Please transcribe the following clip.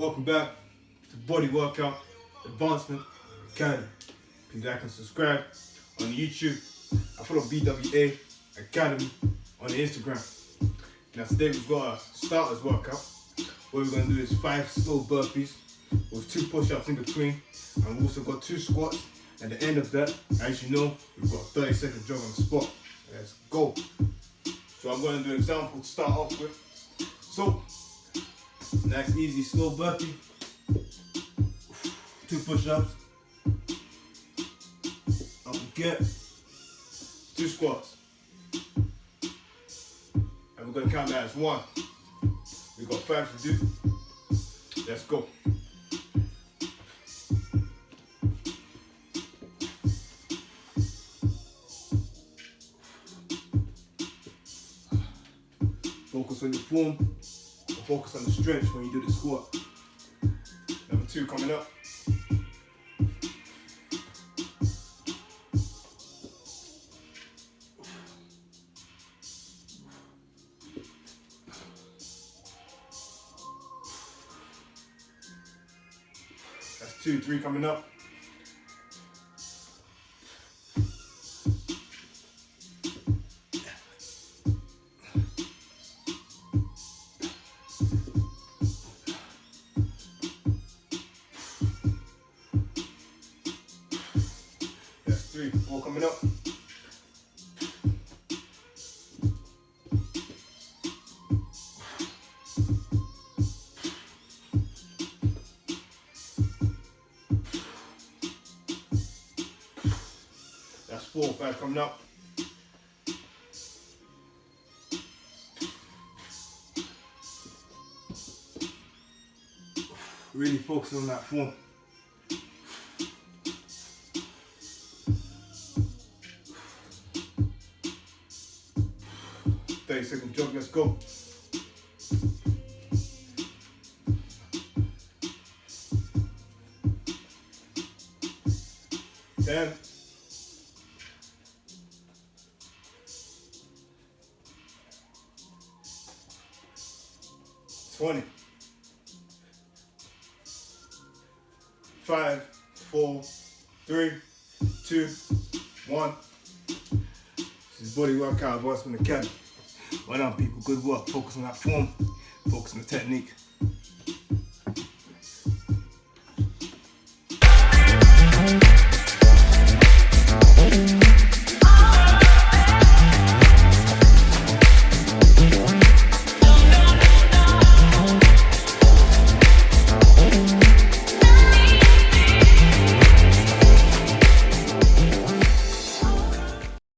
Welcome back to Body Workout Advancement Academy. Please like and subscribe on YouTube. I follow BWA Academy on Instagram. Now today we've got a starters workout. What we're going to do is five slow burpees with two push-ups in between. And we've also got two squats. At the end of that, as you know, we've got a 30 second jog on the spot. Let's go. So I'm going to do an example to start off with. So, nice easy slow burpee. Two push-ups. Up get. Two squats. And we're gonna count that as one. We got five to do. Let's go. Focus on your form, focus on the stretch when you do the squat. Number two coming up. That's two, three coming up. Three, four coming up. That's four, five coming up. Really focusing on that form. Thirty second jog, let's go. Ten. Twenty. Five, four, three, two, one. This is Body Workout Advancement Well done, people. Good work. Focus on that form. Focus on the technique.